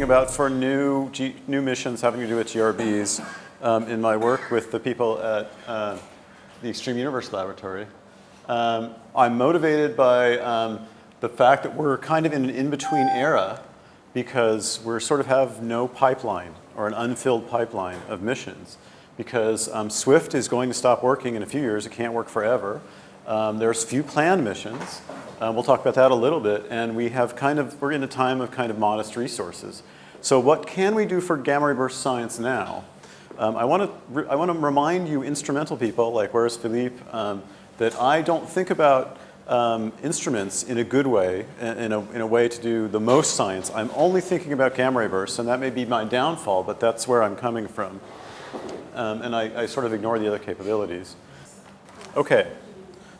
thinking about for new, G, new missions having to do with GRBs um, in my work with the people at uh, the Extreme Universe Laboratory. Um, I'm motivated by um, the fact that we're kind of in an in-between era because we sort of have no pipeline or an unfilled pipeline of missions because um, Swift is going to stop working in a few years. It can't work forever. Um, there's few planned missions. Uh, we'll talk about that a little bit. And we have kind of, we're in a time of kind of modest resources. So what can we do for gamma ray burst science now? Um, I want to I want to remind you instrumental people like where's Philippe um, that I don't think about um, instruments in a good way, in a, in a way to do the most science. I'm only thinking about gamma ray bursts, and that may be my downfall, but that's where I'm coming from. Um, and I, I, sort of ignore the other capabilities. Okay,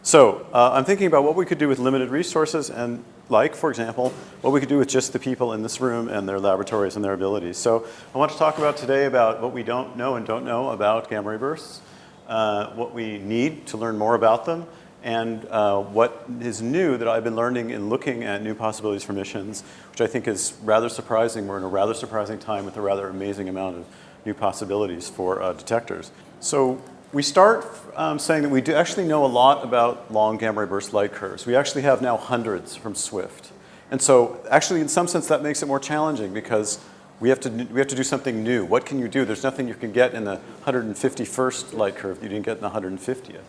so uh, I'm thinking about what we could do with limited resources and like, for example, what we could do with just the people in this room and their laboratories and their abilities. So I want to talk about today about what we don't know and don't know about gamma ray bursts, uh, what we need to learn more about them, and uh, what is new that I've been learning in looking at new possibilities for missions, which I think is rather surprising. We're in a rather surprising time with a rather amazing amount of new possibilities for uh, detectors. So we start um, saying that we do actually know a lot about long gamma ray burst light curves. We actually have now hundreds from SWIFT. And so actually in some sense that makes it more challenging because we have to, we have to do something new. What can you do? There's nothing you can get in the 151st light curve that you didn't get in the 150th.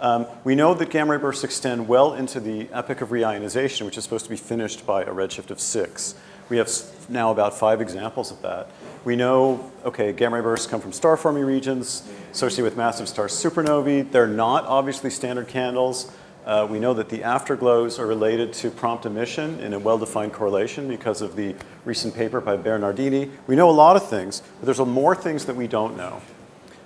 Um, we know that gamma ray bursts extend well into the epoch of reionization, which is supposed to be finished by a redshift of six. We have now about five examples of that. We know, okay, gamma ray bursts come from star forming regions associated with massive star supernovae. They're not obviously standard candles. Uh, we know that the afterglows are related to prompt emission in a well-defined correlation because of the recent paper by Bernardini. We know a lot of things, but there's more things that we don't know.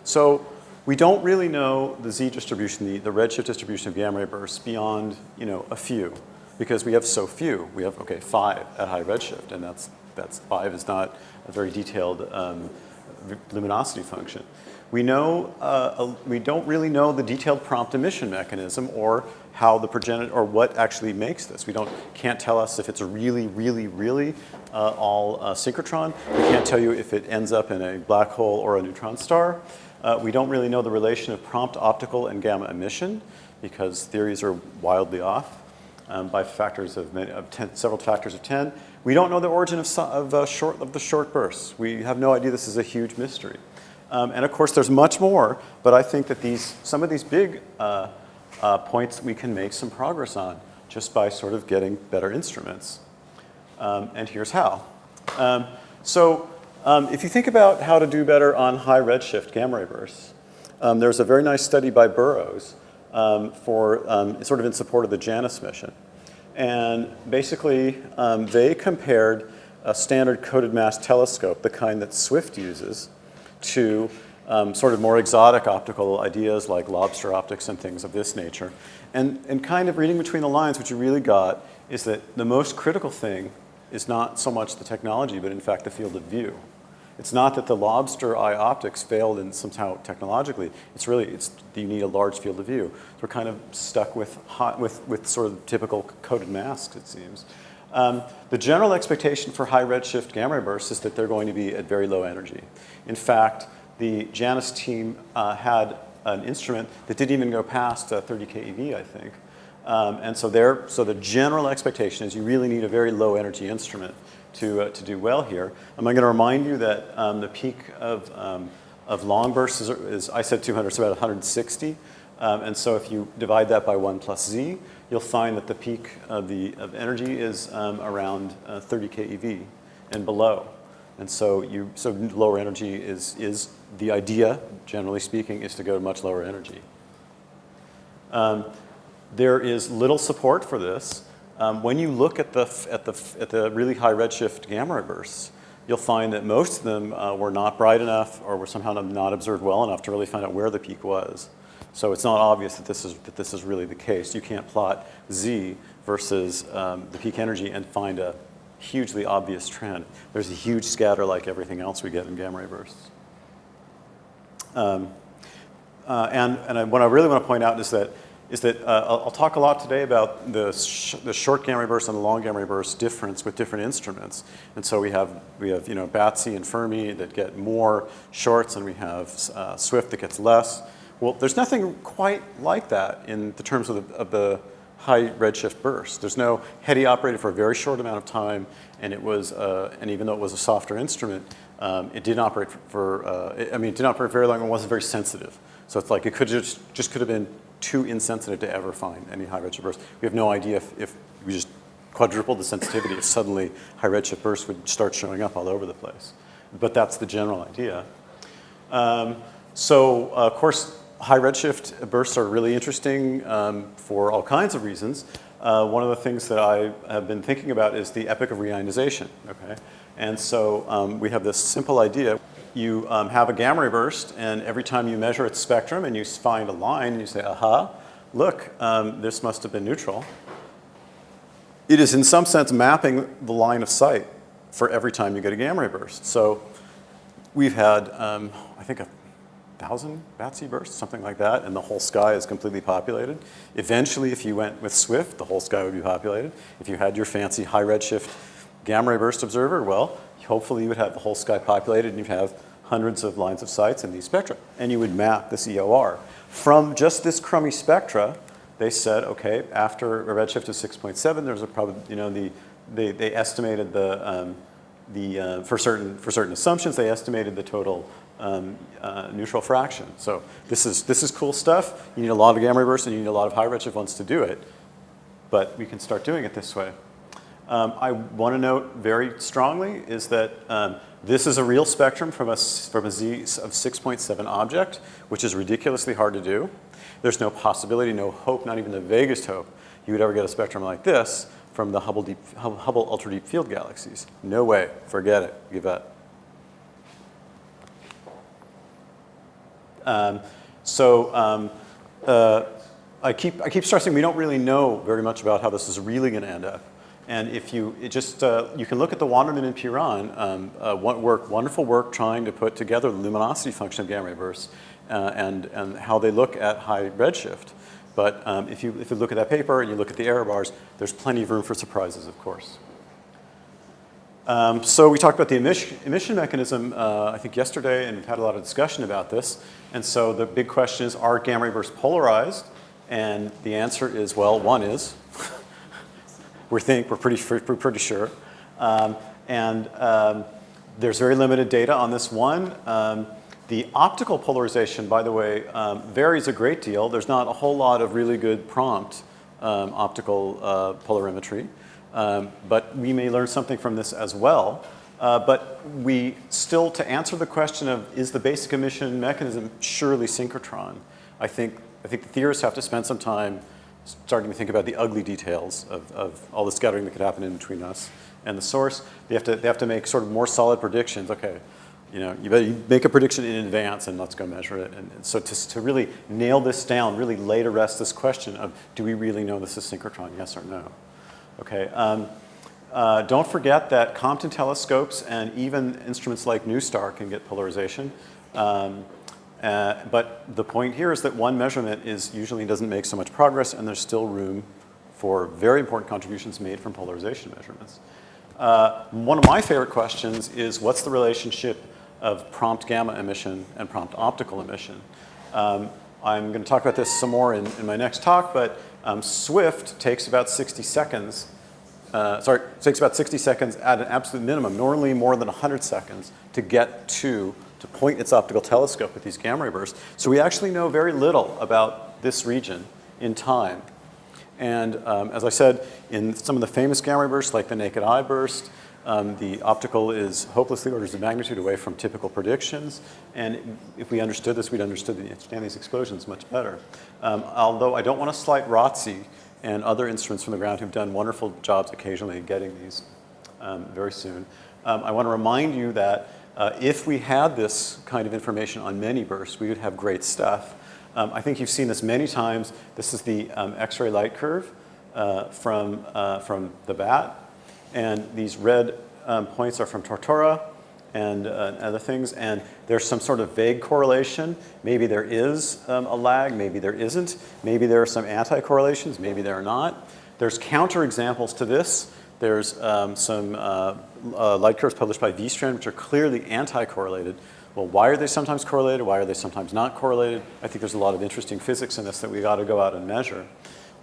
So we don't really know the z distribution, the, the redshift distribution of gamma ray bursts beyond, you know, a few because we have so few. We have, okay, five at high redshift, and that's, that's five is not a very detailed um, luminosity function. We know, uh, we don't really know the detailed prompt emission mechanism or how the progenitor, or what actually makes this. We don't, can't tell us if it's really, really, really uh, all uh, synchrotron. We can't tell you if it ends up in a black hole or a neutron star. Uh, we don't really know the relation of prompt optical and gamma emission because theories are wildly off um, by factors of, many, of ten, several factors of 10. We don't know the origin of, of, uh, short, of the short bursts. We have no idea this is a huge mystery. Um, and of course, there's much more, but I think that these, some of these big uh, uh, points we can make some progress on just by sort of getting better instruments. Um, and here's how. Um, so um, if you think about how to do better on high redshift gamma ray bursts, um, there's a very nice study by Burrows um, for sort of in support of the JANUS mission. And basically, um, they compared a standard coded mask telescope, the kind that Swift uses, to um, sort of more exotic optical ideas like lobster optics and things of this nature. And, and kind of reading between the lines, what you really got is that the most critical thing is not so much the technology, but in fact the field of view. It's not that the lobster eye optics failed in somehow technologically. It's really, it's, you need a large field of view. So we're kind of stuck with, hot, with, with sort of typical coded masks, it seems. Um, the general expectation for high redshift gamma ray bursts is that they're going to be at very low energy. In fact, the Janus team uh, had an instrument that didn't even go past uh, 30 keV, I think. Um, and so there, so the general expectation is you really need a very low energy instrument to, uh, to do well here. I'm going to remind you that um, the peak of, um, of long bursts is, is, I said 200, it's about 160. Um, and so if you divide that by 1 plus z, you'll find that the peak of, the, of energy is um, around uh, 30 keV and below. And so, you, so lower energy is, is the idea, generally speaking, is to go to much lower energy. Um, there is little support for this. Um, when you look at the, at, the, at the really high redshift gamma bursts, you'll find that most of them uh, were not bright enough or were somehow not observed well enough to really find out where the peak was. So it's not obvious that this is, that this is really the case. You can't plot Z versus um, the peak energy and find a hugely obvious trend. There's a huge scatter like everything else we get in gamma ray bursts. Um, uh, and, and I, what I really want to point out is that is that uh, I'll, I'll, talk a lot today about the, sh the short gamma ray burst and the long gamma ray burst difference with different instruments. And so we have, we have you know, BATSE and Fermi that get more shorts and we have uh, Swift that gets less. Well, there's nothing quite like that in the terms of the, of the high redshift burst. There's no HETE operated for a very short amount of time and it was, uh, and even though it was a softer instrument, um, it didn't operate for, for uh, I mean, it didn't operate very long and wasn't very sensitive. So it's like it could just, just could have been too insensitive to ever find any high redshift bursts. We have no idea if, if we just quadrupled the sensitivity, if suddenly high redshift bursts would start showing up all over the place. But that's the general idea. Um, so uh, of course, high redshift bursts are really interesting um, for all kinds of reasons. Uh, one of the things that I have been thinking about is the epoch of reionization, okay? And so um, we have this simple idea you um, have a gamma ray burst, and every time you measure its spectrum and you find a line, you say, aha, look, um, this must have been neutral. It is in some sense mapping the line of sight for every time you get a gamma ray burst. So we've had, um, I think, a thousand BATSE bursts, something like that, and the whole sky is completely populated. Eventually, if you went with Swift, the whole sky would be populated. If you had your fancy high redshift gamma ray burst observer, well, hopefully you would have the whole sky populated and you'd have hundreds of lines of sights in these spectra. And you would map this EOR. From just this crummy spectra, they said, okay, after a redshift of 6.7, there's a probably, you know, the, they, they estimated the, um, the uh, for, certain, for certain assumptions, they estimated the total um, uh, neutral fraction. So this is, this is cool stuff. You need a lot of gamma bursts and you need a lot of high redshift ones to do it. But we can start doing it this way. Um, I want to note very strongly is that um, this is a real spectrum from a, from a Z of 6.7 object, which is ridiculously hard to do. There's no possibility, no hope, not even the vaguest hope you would ever get a spectrum like this from the Hubble, deep, Hubble ultra deep field galaxies. No way, forget it, give up. Um, so um, uh, I, keep, I keep stressing we don't really know very much about how this is really going to end up. And if you just, uh, you can look at the Wanderman and Piran um, uh, work, wonderful work trying to put together the luminosity function of gamma ray bursts uh, and, and how they look at high redshift. But um, if, you, if you look at that paper and you look at the error bars, there's plenty of room for surprises, of course. Um, so we talked about the emission, emission mechanism, uh, I think yesterday, and we've had a lot of discussion about this. And so the big question is, are gamma ray bursts polarized? And the answer is, well, one is. We think, we're pretty, we're pretty sure. Um, and um, there's very limited data on this one. Um, the optical polarization, by the way, um, varies a great deal. There's not a whole lot of really good prompt um, optical uh, polarimetry. Um, but we may learn something from this as well. Uh, but we still, to answer the question of is the basic emission mechanism surely synchrotron, I think, I think the theorists have to spend some time starting to think about the ugly details of, of all the scattering that could happen in between us and the source. They have to, they have to make sort of more solid predictions. Okay, you know, you better make a prediction in advance and let's go measure it. And, so to, to really nail this down, really lay to rest this question of do we really know this is synchrotron, yes or no? Okay, um, uh, don't forget that Compton telescopes and even instruments like NuSTAR can get polarization. Um, uh, but the point here is that one measurement is usually doesn't make so much progress and there's still room for very important contributions made from polarization measurements. Uh, one of my favorite questions is what's the relationship of prompt gamma emission and prompt optical emission? Um, I'm going to talk about this some more in, in my next talk, but um, Swift takes about 60 seconds, uh, sorry, takes about 60 seconds at an absolute minimum, normally more than 100 seconds to get to to point its optical telescope with these gamma ray bursts. So we actually know very little about this region in time. And um, as I said, in some of the famous gamma ray bursts, like the naked eye burst, um, the optical is hopelessly orders of magnitude away from typical predictions. And if we understood this, we'd understood the, understand these explosions much better. Um, although I don't want to slight ROTSE and other instruments from the ground who've done wonderful jobs occasionally getting these um, very soon. Um, I want to remind you that uh, if we had this kind of information on many bursts, we would have great stuff. Um, I think you've seen this many times. This is the um, X-ray light curve uh, from, uh, from the bat. And these red um, points are from Tortora. and uh, other things, and there's some sort of vague correlation. Maybe there is um, a lag, maybe there isn't. Maybe there are some anti-correlations, maybe there are not. There's counterexamples to this. There's um, some uh, uh, light curves published by Vestrand, which are clearly anti-correlated. Well, why are they sometimes correlated? Why are they sometimes not correlated? I think there's a lot of interesting physics in this that we got to go out and measure.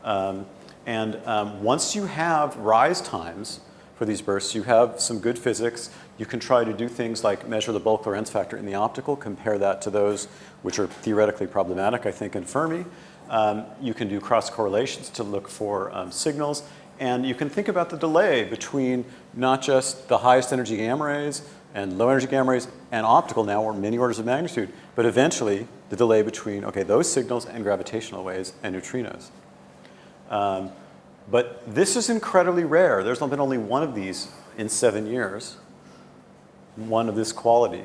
Um, and um, once you have rise times for these bursts, you have some good physics. You can try to do things like measure the bulk Lorentz factor in the optical, compare that to those which are theoretically problematic, I think, in Fermi. Um, you can do cross correlations to look for um, signals. And you can think about the delay between not just the highest energy gamma rays and low energy gamma rays and optical now or many orders of magnitude, but eventually the delay between, okay, those signals and gravitational waves and neutrinos. Um, but this is incredibly rare. There's been only one of these in seven years, one of this quality.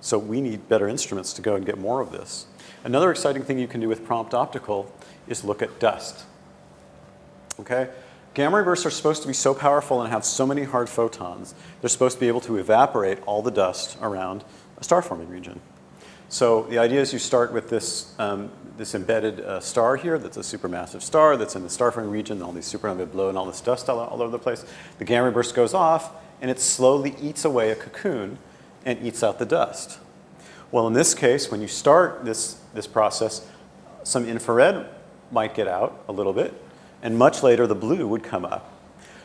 So we need better instruments to go and get more of this. Another exciting thing you can do with prompt optical is look at dust. Okay? Gamma ray are supposed to be so powerful and have so many hard photons, they're supposed to be able to evaporate all the dust around a star forming region. So the idea is you start with this, um, this embedded uh, star here that's a supermassive star that's in the star forming region, all these supernovae blow and all this dust all, all over the place. The gamma ray burst goes off and it slowly eats away a cocoon and eats out the dust. Well, in this case, when you start this, this process, some infrared might get out a little bit, and much later the blue would come up.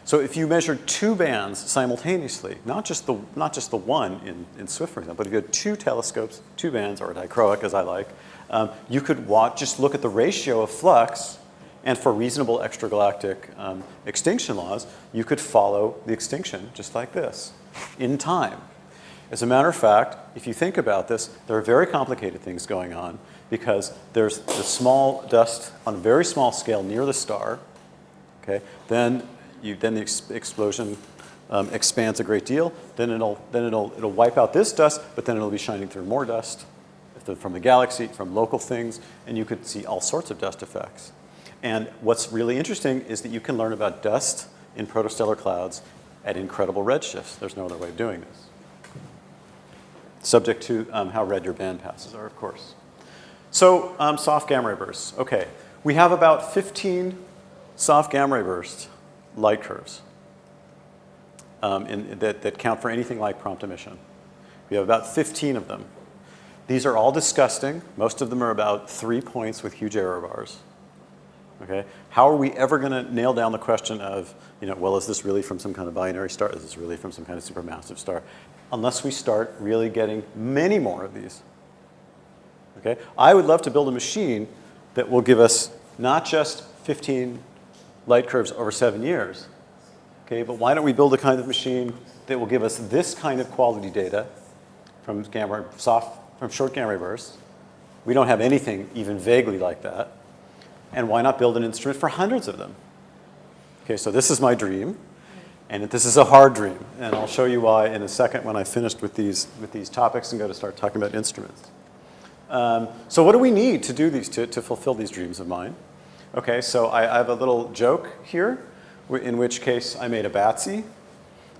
So if you measured two bands simultaneously, not just the, not just the one in, in Swift, for example, but if you had two telescopes, two bands, or dichroic as I like, um, you could watch, just look at the ratio of flux, and for reasonable extragalactic um, extinction laws, you could follow the extinction just like this, in time. As a matter of fact, if you think about this, there are very complicated things going on because there's the small dust on a very small scale near the star, okay? Then, you, then the ex explosion um, expands a great deal. Then, it'll, then it'll, it'll wipe out this dust, but then it'll be shining through more dust from the galaxy, from local things, and you could see all sorts of dust effects. And what's really interesting is that you can learn about dust in protostellar clouds at incredible redshifts. There's no other way of doing this. Subject to um, how red your band passes are, of course. So um, soft gamma ray bursts. Okay, we have about 15 soft gamma ray burst light curves um, in, that, that count for anything like prompt emission. We have about 15 of them. These are all disgusting. Most of them are about three points with huge error bars. Okay? How are we ever going to nail down the question of, you know, well, is this really from some kind of binary star? Is this really from some kind of supermassive star? Unless we start really getting many more of these. Okay? I would love to build a machine that will give us not just 15 light curves over seven years, okay, but why don't we build a kind of machine that will give us this kind of quality data from gamma, soft, from short gamma ray bursts. We don't have anything even vaguely like that. And why not build an instrument for hundreds of them? Okay, so this is my dream, and this is a hard dream, and I'll show you why in a second when I finished with these, with these topics and go to start talking about instruments. Um, so what do we need to do these, to, to fulfill these dreams of mine? Okay, so I, I have a little joke here, in which case I made a BATSE,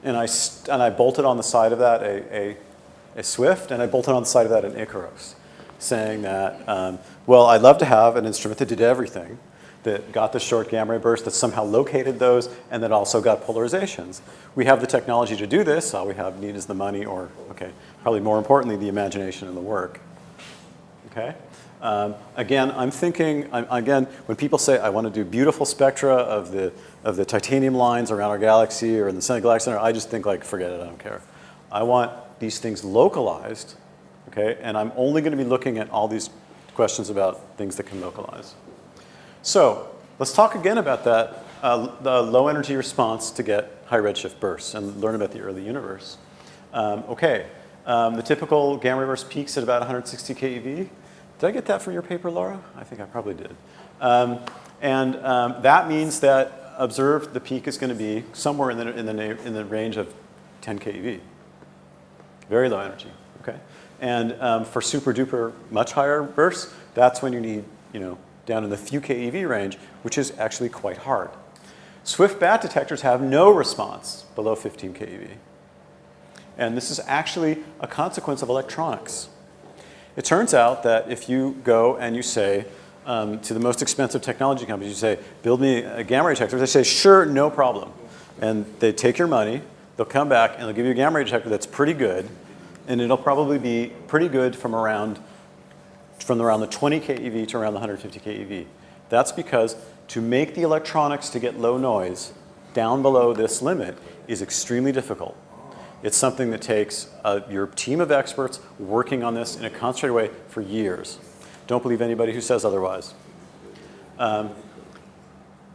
and I, and I bolted on the side of that a, a, a, Swift, and I bolted on the side of that an IKAROS, saying that, um, well, I'd love to have an instrument that did everything, that got the short gamma ray burst, that somehow located those, and that also got polarizations. We have the technology to do this, all we have need is the money or, okay, probably more importantly, the imagination and the work okay? Um, again, I'm thinking, I'm, again, when people say I want to do beautiful spectra of the, of the titanium lines around our galaxy or in the Center Galactic Center, I just think like, forget it, I don't care. I want these things localized, okay? And I'm only going to be looking at all these questions about things that can localize. So let's talk again about that, uh, the low energy response to get high redshift bursts and learn about the early universe. Um, okay, um, the typical gamma ray burst peaks at about 160 keV. Did I get that from your paper, Laura? I think I probably did. Um, and um, that means that observed the peak is going to be somewhere in the, in the, in the range of 10 keV. Very low energy, okay? And um, for super duper much higher bursts, that's when you need, you know, down in the few keV range, which is actually quite hard. Swift bat detectors have no response below 15 keV. And this is actually a consequence of electronics. It turns out that if you go and you say um, to the most expensive technology companies, you say, build me a gamma ray detector, they say, sure, no problem. And they take your money, they'll come back and they'll give you a gamma ray detector that's pretty good, and it'll probably be pretty good from around, from around the 20 keV to around the 150 keV. That's because to make the electronics to get low noise down below this limit is extremely difficult. It's something that takes uh, your team of experts working on this in a concentrated way for years. Don't believe anybody who says otherwise. Um,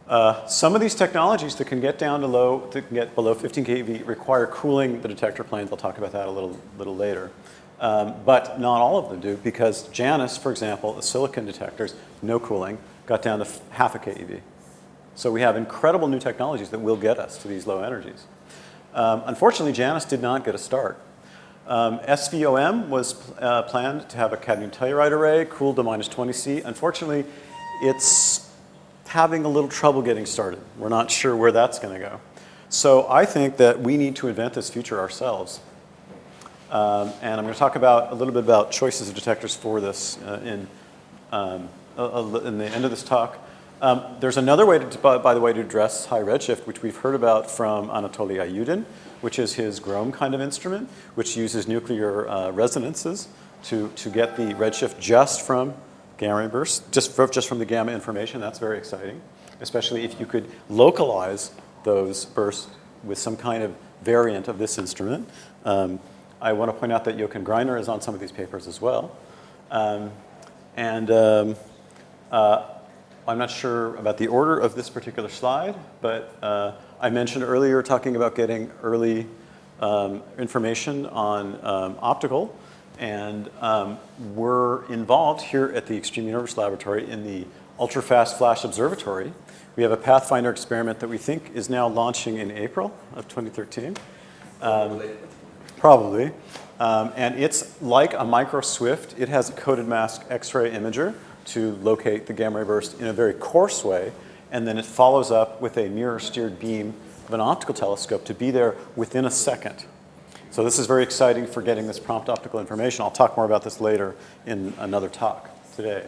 uh, some of these technologies that can get down to low, that can get below 15 keV require cooling the detector planes. I'll talk about that a little, little later. Um, but not all of them do because Janus, for example, the silicon detectors, no cooling, got down to half a keV. So we have incredible new technologies that will get us to these low energies. Um, unfortunately, Janus did not get a start. Um, SVOM was uh, planned to have a cadmium telluride array cooled to minus 20 C. Unfortunately, it's having a little trouble getting started. We're not sure where that's going to go. So I think that we need to invent this future ourselves. Um, and I'm going to talk about a little bit about choices of detectors for this uh, in, um, in the end of this talk. Um, there's another way, to, by, by, the way, to address high redshift, which we've heard about from Anatoly Iyudin, which is his Grom kind of instrument, which uses nuclear uh, resonances to, to get the redshift just from gamma bursts, just, for, just from the gamma information. That's very exciting, especially if you could localize those bursts with some kind of variant of this instrument. Um, I want to point out that Jochen Greiner is on some of these papers as well. Um, and um, uh, I'm not sure about the order of this particular slide, but uh, I mentioned earlier talking about getting early um, information on um, optical. And um, we're involved here at the Extreme Universe Laboratory in the Ultra-Fast Flash Observatory. We have a Pathfinder experiment that we think is now launching in April of 2013. Um, probably. Um, and it's like a micro Swift. It has a coded mask X-ray imager to locate the gamma ray burst in a very coarse way, and then it follows up with a mirror-steered beam of an optical telescope to be there within a second. So this is very exciting for getting this prompt optical information. I'll talk more about this later in another talk today.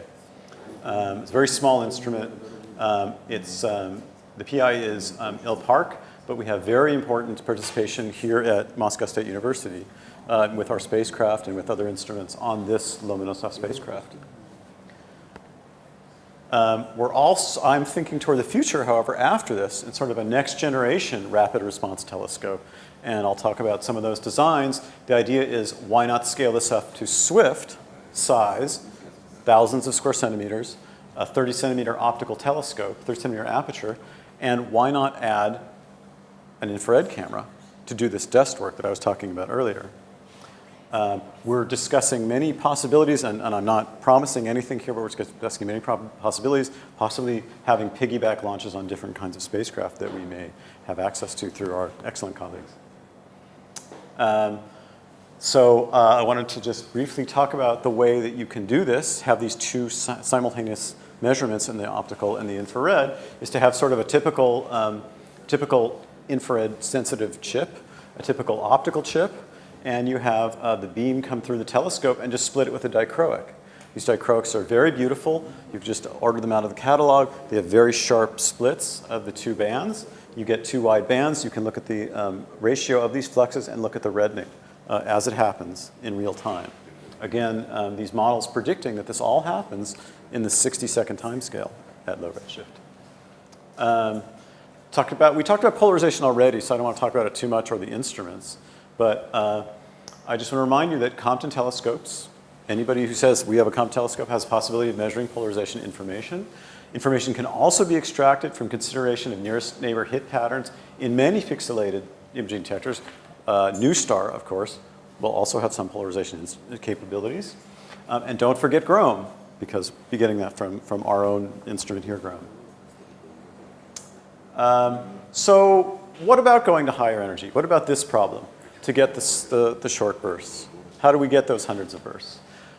Um, it's a very small instrument. Um, it's, um, the PI is um, Il Park, but we have very important participation here at Moscow State University uh, with our spacecraft and with other instruments on this Lomonosov spacecraft. Um, we're also, I'm thinking toward the future, however, after this, in sort of a next generation rapid response telescope. And I'll talk about some of those designs. The idea is why not scale this up to Swift size, thousands of square centimeters, a 30 centimeter optical telescope, 30 centimeter aperture, and why not add an infrared camera to do this dust work that I was talking about earlier. Um, we're discussing many possibilities, and, and, I'm not promising anything here, but we're discussing many possibilities, possibly having piggyback launches on different kinds of spacecraft that we may have access to through our excellent colleagues. Um, so uh, I wanted to just briefly talk about the way that you can do this, have these two si simultaneous measurements in the optical and the infrared, is to have sort of a typical, um, typical infrared sensitive chip, a typical optical chip, and you have uh, the beam come through the telescope and just split it with a dichroic. These dichroics are very beautiful. You've just ordered them out of the catalog. They have very sharp splits of the two bands. You get two wide bands. You can look at the um, ratio of these fluxes and look at the reddening uh, as it happens in real time. Again, um, these models predicting that this all happens in the 60 second time scale at low redshift. Um, talked about, we talked about polarization already, so I don't want to talk about it too much or the instruments. But uh, I just want to remind you that Compton telescopes, anybody who says we have a Compton telescope has a possibility of measuring polarization information. Information can also be extracted from consideration of nearest neighbor hit patterns in many pixelated imaging detectors. Uh, NuSTAR, of course, will also have some polarization capabilities. Um, and don't forget GROME, because we're getting that from, from our own instrument here, GROME. Um, so what about going to higher energy? What about this problem? To get the, the short bursts. How do we get those hundreds of bursts?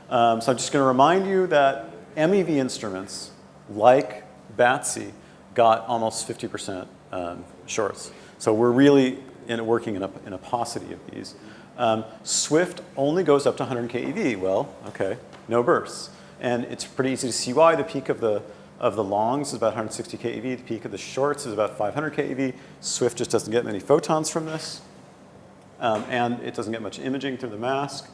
Um, so I'm just going to remind you that MEV instruments, like BATSE got almost 50% um, shorts. So we're really in, working in a, in a paucity of these. Um, Swift only goes up to 100 keV. Well, okay, no bursts. And it's pretty easy to see why. The peak of the, of the longs is about 160 keV. The peak of the shorts is about 500 keV. Swift just doesn't get many photons from this. Um, and it doesn't get much imaging through the mask.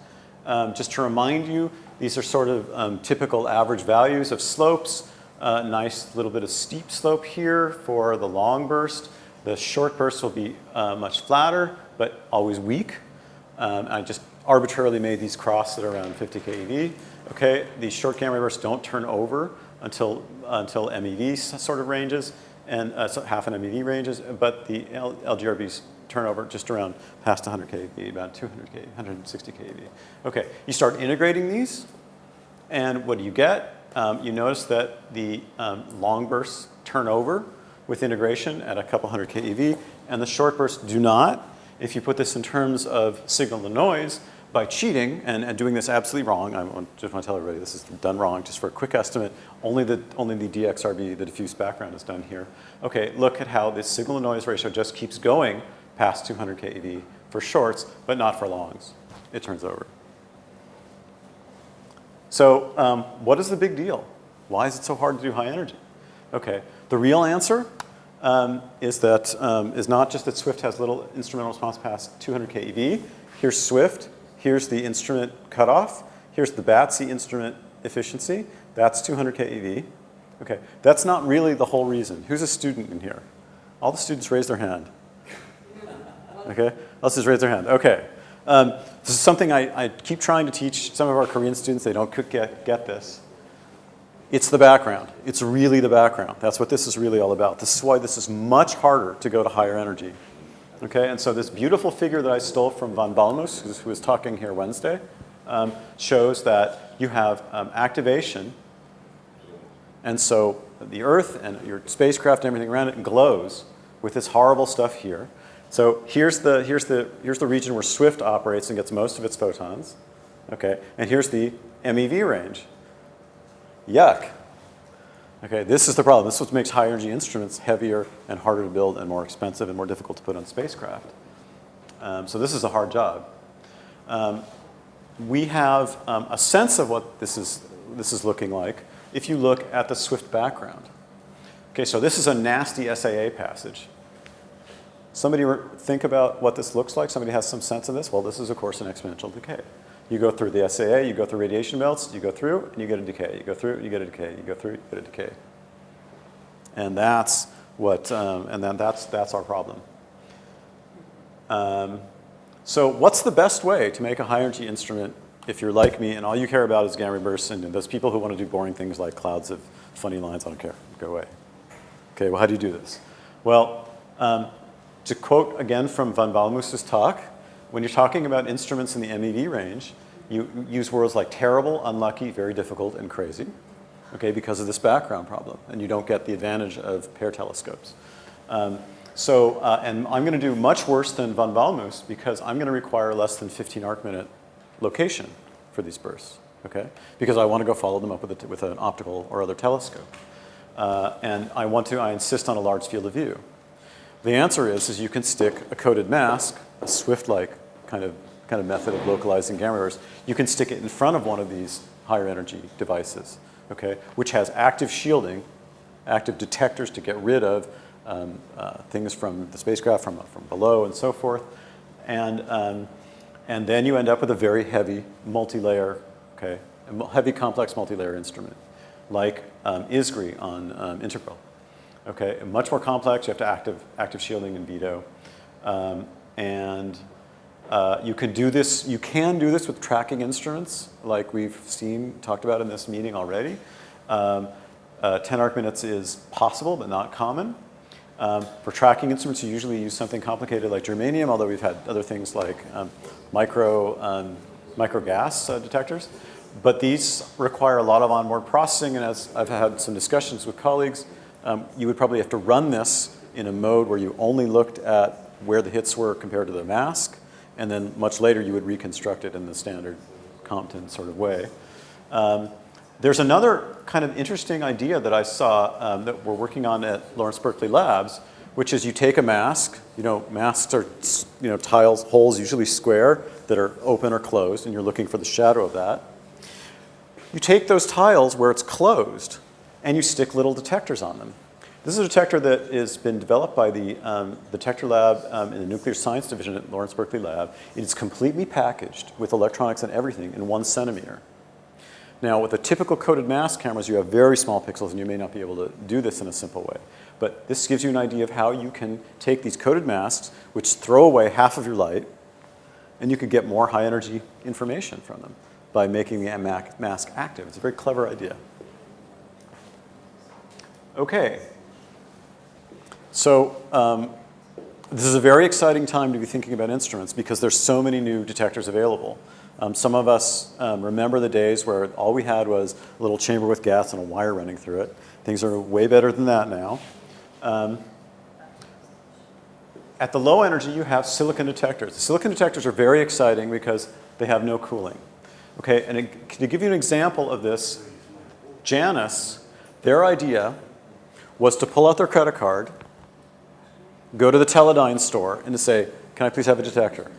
Um, just to remind you, these are sort of um, typical average values of slopes. Uh, nice little bit of steep slope here for the long burst. The short burst will be uh, much flatter, but always weak. Um, I just arbitrarily made these cross at around 50 keV. Okay, these short gamma bursts don't turn over until, until MEV sort of ranges, and uh, so half an MEV ranges, but the L LGRBs turnover just around past 100 kV, about 200 kV, 160 kV. Okay, you start integrating these, and what do you get? Um, you notice that the um, long bursts turn over with integration at a couple hundred keV, and the short bursts do not. If you put this in terms of signal to noise, by cheating and, and, doing this absolutely wrong, I just want to tell everybody this is done wrong, just for a quick estimate, only the, only the DXRB, the diffuse background is done here. Okay, look at how this signal to noise ratio just keeps going past 200 keV for shorts, but not for longs. It turns over. So um, what is the big deal? Why is it so hard to do high energy? Okay, the real answer um, is that um, is not just that Swift has little instrumental response past 200 keV. Here's Swift. Here's the instrument cutoff. Here's the BATSE instrument efficiency. That's 200 keV. Okay, that's not really the whole reason. Who's a student in here? All the students raise their hand. Okay, let's just raise their hand. Okay. Um, this is something I, I, keep trying to teach some of our Korean students. They don't get, get this. It's the background. It's really the background. That's what this is really all about. This is why this is much harder to go to higher energy. Okay, and so this beautiful figure that I stole from von Ballmoos, who was talking here Wednesday, um, shows that you have um, activation, and so the Earth and your spacecraft and everything around it glows with this horrible stuff here. So here's the, here's, the, here's the region where Swift operates and gets most of its photons. Okay, and here's the MEV range. Yuck. Okay, this is the problem. This is what makes high energy instruments heavier and harder to build and more expensive and more difficult to put on spacecraft. Um, so this is a hard job. Um, we have um, a sense of what this is, this is looking like if you look at the Swift background. Okay, so this is a nasty SAA passage. Somebody think about what this looks like? Somebody has some sense of this? Well, this is, of course, an exponential decay. You go through the SAA, you go through radiation belts, you go through, and you get a decay. You go through, you get a decay. You go through, you get a decay. And that's what, um, and then that's, that's our problem. Um, so what's the best way to make a high energy instrument if you're like me and all you care about is gamma bursts and those people who want to do boring things like clouds of funny lines, I don't care, go away. Okay, well, how do you do this? Well, um, to quote again from von Ballmoos's talk, when you're talking about instruments in the MEV range, you use words like terrible, unlucky, very difficult, and crazy, okay, because of this background problem, and you don't get the advantage of pair telescopes. Um, so, uh, and I'm going to do much worse than von Ballmoos because I'm going to require less than 15 arc minute location for these bursts, okay? Because I want to go follow them up with, a, with an optical or other telescope. Uh, and I want to, I insist on a large field of view. The answer is, is you can stick a coded mask, a Swift-like kind of, kind of method of localizing gamma bursts. You can stick it in front of one of these higher energy devices, okay, which has active shielding, active detectors to get rid of um, uh, things from the spacecraft, from, from below and so forth. And, um, and then you end up with a very heavy multi-layer, okay, heavy complex multi-layer instrument, like um, ISGRI on um, Integral. Okay, much more complex. You have to active, active shielding and veto. Um, and uh, you can do this, you can do this with tracking instruments like we've seen, talked about in this meeting already. Um, uh, 10 arc minutes is possible, but not common. Um, for tracking instruments, you usually use something complicated like germanium, although we've had other things like um, micro, um, micro gas uh, detectors. But these require a lot of onboard processing, and as I've had some discussions with colleagues, um, you would probably have to run this in a mode where you only looked at where the hits were compared to the mask, and then much later you would reconstruct it in the standard Compton sort of way. Um, there's another kind of interesting idea that I saw um, that we're working on at Lawrence Berkeley Labs, which is you take a mask, you know, masks are, you know, tiles, holes, usually square, that are open or closed, and you're looking for the shadow of that. You take those tiles where it's closed, and you stick little detectors on them. This is a detector that has been developed by the um, detector lab um, in the nuclear science division at Lawrence Berkeley Lab. It is completely packaged with electronics and everything in one centimeter. Now, with the typical coded mask cameras, you have very small pixels, and you may not be able to do this in a simple way. But this gives you an idea of how you can take these coded masks, which throw away half of your light, and you can get more high energy information from them by making the mask active. It's a very clever idea. Okay. So um, this is a very exciting time to be thinking about instruments because there's so many new detectors available. Um, some of us um, remember the days where all we had was a little chamber with gas and a wire running through it. Things are way better than that now. Um, at the low energy, you have silicon detectors. Silicon detectors are very exciting because they have no cooling. Okay, and to give you an example of this, Janus, their idea was to pull out their credit card, go to the Teledyne store, and to say, can I please have a detector?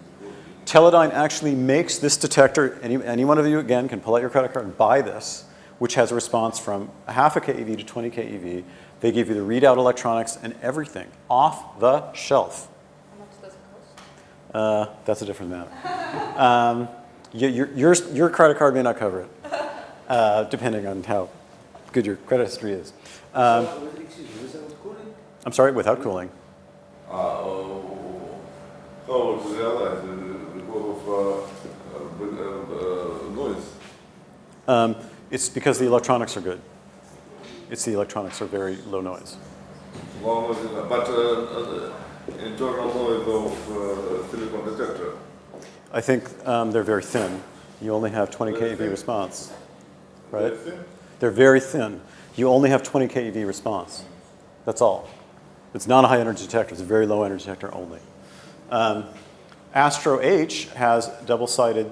Teledyne actually makes this detector, any, any one of you, again, can pull out your credit card and buy this, which has a response from a half a keV to 20 keV. They give you the readout electronics and everything off the shelf. How much does it cost? Uh, that's a different matter. um, your, your, your credit card may not cover it, uh, depending on how good your credit history is. Um, I'm sorry, without cooling. Uh, how would you realize because of uh, uh, noise? Um, it's because the electronics are good. It's the electronics are very low noise. Low noise, but uh, internal noise of silicon detector. I think um, they're very thin. You only have 20 Very keV thin? response, right? Very thin? They're very thin. You only have 20 keV response. That's all. It's not a high energy detector. It's a very low energy detector only. Um, Astro H has double-sided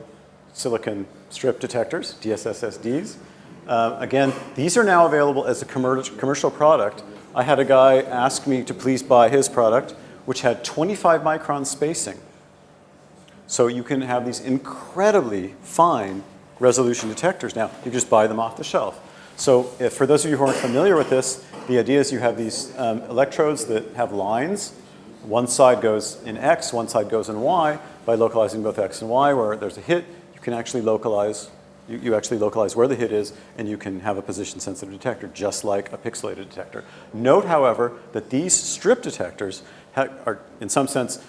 silicon strip detectors, DSSSDs. Uh, again, these are now available as a commer commercial product. I had a guy ask me to please buy his product, which had 25 micron spacing. So you can have these incredibly fine resolution detectors now. You just buy them off the shelf. So if, for those of you who aren't familiar with this, the idea is you have these um, electrodes that have lines. One side goes in X, one side goes in Y. By localizing both X and Y, where there's a hit, you can actually localize, you, you actually localize where the hit is, and you can have a position-sensitive detector, just like a pixelated detector. Note, however, that these strip detectors are, in some sense,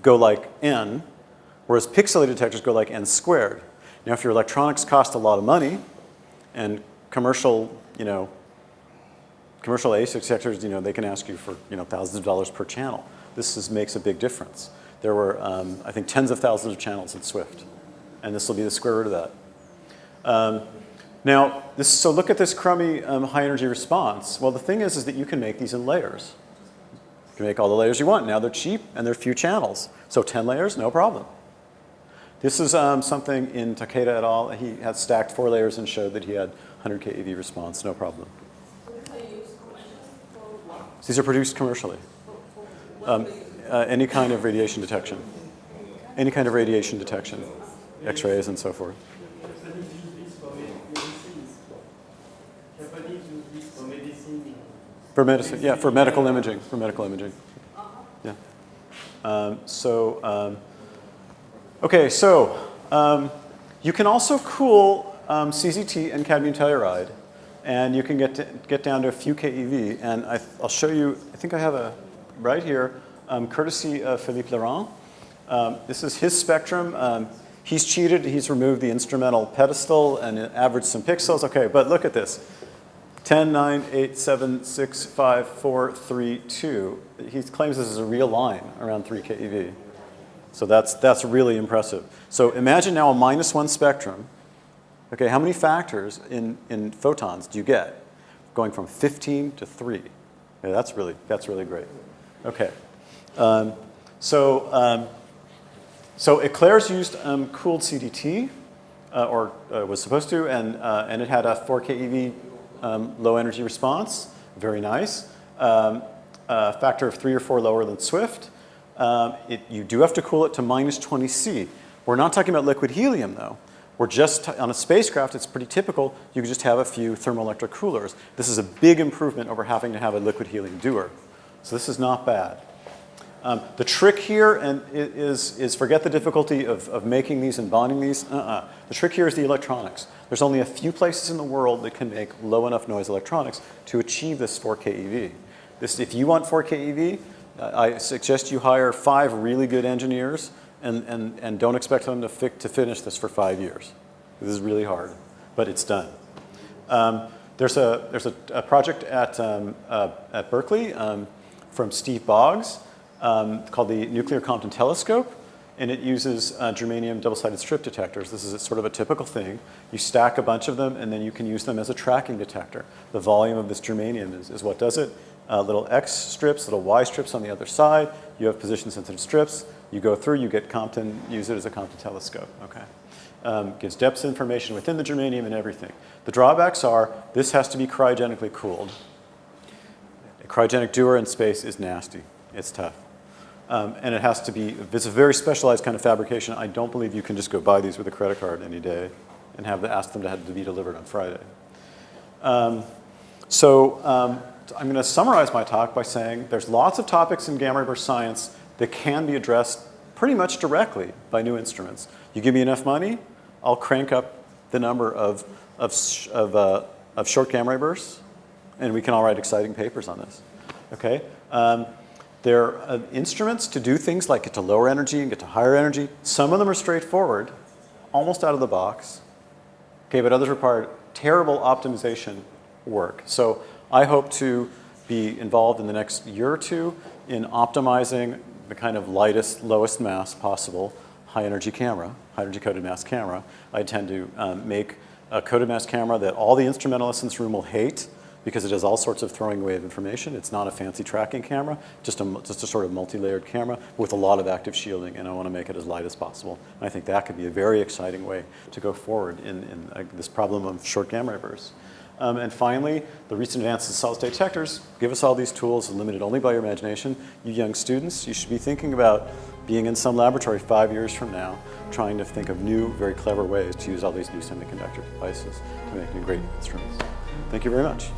go like N, whereas pixelated detectors go like n squared. Now, if your electronics cost a lot of money, and commercial, you know, commercial ASIC detectors, you know, they can ask you for, you know, thousands of dollars per channel. This is, makes a big difference. There were, um, I think, tens of thousands of channels in Swift, and this will be the square root of that. Um, now, this, so look at this crummy um, high energy response. Well, the thing is, is that you can make these in layers. You can make all the layers you want. Now they're cheap and they're few channels. So 10 layers, no problem. This is um, something in Takeda et al. He had stacked four layers and showed that he had 100 keV response, no problem. These are produced commercially. Um, uh, any kind of radiation detection. Any kind of radiation detection, x-rays and so forth. For medicine, yeah, for medical imaging, for medical imaging. Yeah. Um, so, um, okay, so um, you can also cool um, CZT and cadmium telluride, and you can get to, get down to a few keV. And I, will show you. I think I have a right here, um, courtesy of Philippe Laurent. Um, this is his spectrum. he's cheated. He's removed the instrumental pedestal and averaged some pixels. Okay, but look at this. 10, 9, 8, 7, 6, 5, 4, 3, 2. He claims this is a real line around 3 keV. So that's, that's really impressive. So imagine now a minus one spectrum. Okay, how many factors in, in photons do you get? Going from 15 to 3. Yeah, that's really, that's really great. Okay. Um, so, um, so Eclairs used um, cooled CDT, uh, or uh, was supposed to, and, uh, and it had a 4 keV um, low energy response, very nice. Um, a factor of three or four lower than Swift. Um, it, you do have to cool it to minus 20 C. We're not talking about liquid helium, though. We're just, on a spacecraft, it's pretty typical. You can just have a few thermoelectric coolers. This is a big improvement over having to have a liquid helium dewar. So this is not bad. Um, the trick here and is, is forget the difficulty of, of making these and bonding these. Uh-uh. The trick here is the electronics. There's only a few places in the world that can make low enough noise electronics to achieve this 4 keV. This, if you want 4K EV, uh, I suggest you hire five really good engineers and, and, and don't expect them to, fi- to finish this for five years. This is really hard, but it's done. Um, there's a, there's a, a project at, um, uh, at Berkeley um, from Steve Boggs um, called the Nuclear Compton Telescope, and it uses uh, germanium double-sided strip detectors. This is sort of a typical thing. You stack a bunch of them, and then you can use them as a tracking detector. The volume of this germanium is, is what does it. Uh, little X strips, little Y strips on the other side. You have position-sensitive strips. You go through, you get Compton, use it as a Compton telescope, okay? um, gives depth information within the germanium and everything. The drawbacks are this has to be cryogenically cooled. A cryogenic dewar in space is nasty. It's tough. Um, and it has to be, it's a very specialized kind of fabrication. I don't believe you can just go buy these with a credit card any day and have ask them to have to be delivered on Friday. Um, so um, I'm going to summarize my talk by saying there's lots of topics in gamma ray burst science that can be addressed pretty much directly by new instruments. You give me enough money, I'll crank up the number of, of, of, uh, of short gamma ray bursts, and we can all write exciting papers on this. Okay? Um, there are uh, instruments to do things like get to lower energy and get to higher energy. Some of them are straightforward, almost out of the box. Okay, but others require terrible optimization work. So I hope to be involved in the next year or two in optimizing the kind of lightest, lowest mass possible high energy camera, high energy coded mask camera. I intend to um, make a coded mask camera that all the instrumentalists in this room will hate because it has all sorts of throwing away of information. It's not a fancy tracking camera, just a, just a sort of multi-layered camera with a lot of active shielding, and I want to make it as light as possible. And I think that could be a very exciting way to go forward in, in uh, this problem of short gamma ray bursts. Um, and finally, the recent advances in solid-state detectors give us all these tools limited only by your imagination. You young students, you should be thinking about being in some laboratory five years from now, trying to think of new, very clever ways to use all these new semiconductor devices to make new great instruments. Thank you very much.